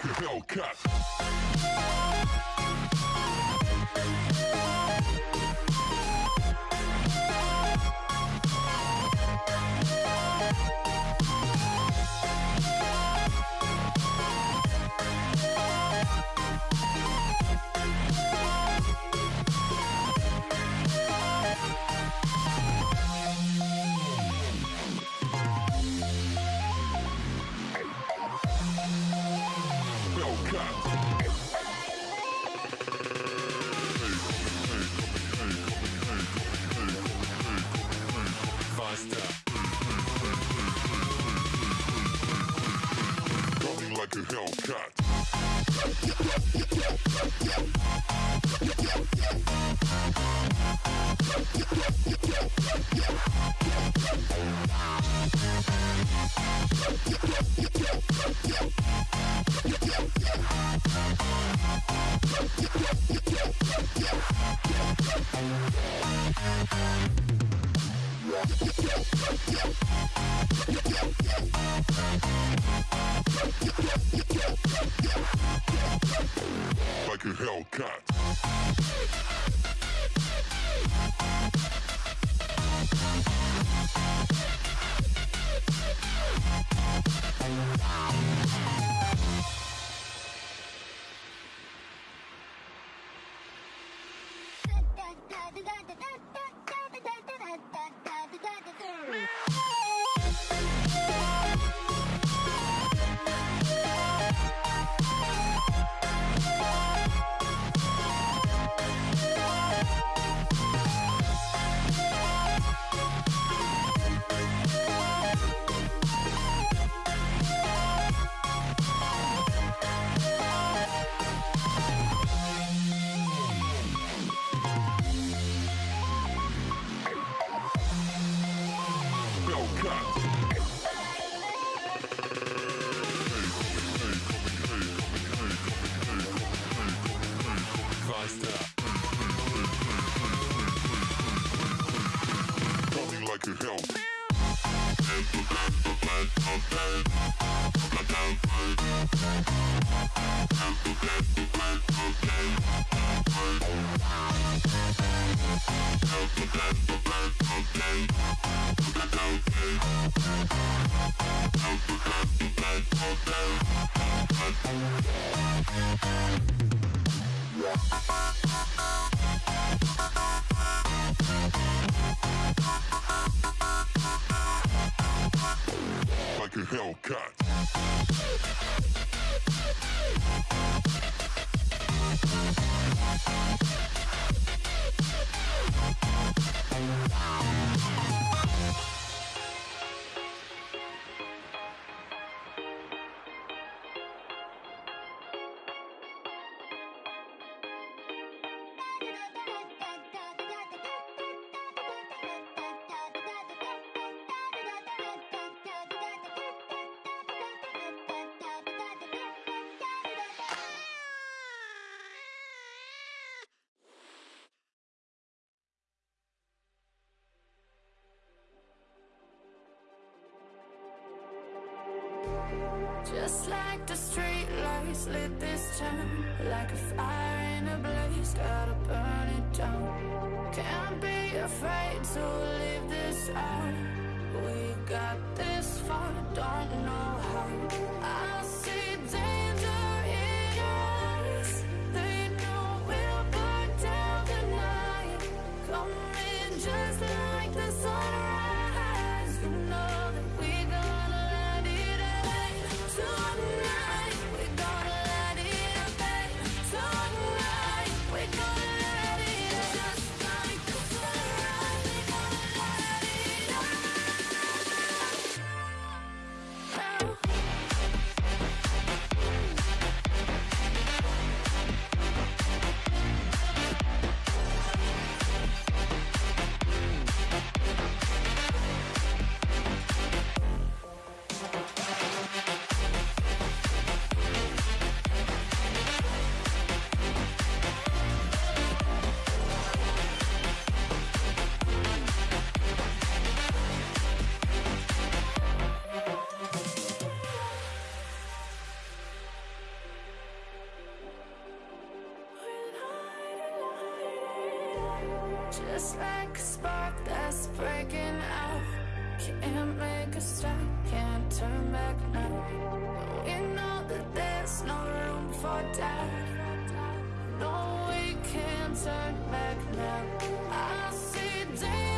Hellcat. Hellcat. Like a Hellcat. Yeah. Like a Hellcat. Hellcat. The street lights lit this town Like a fire in a blaze, gotta burn it down. Can't be afraid to leave this out. We got this far, don't know how. I see danger Just like a spark that's breaking out. Can't make a stop, can't turn back now. We know that there's no room for doubt. No, we can't turn back now. I see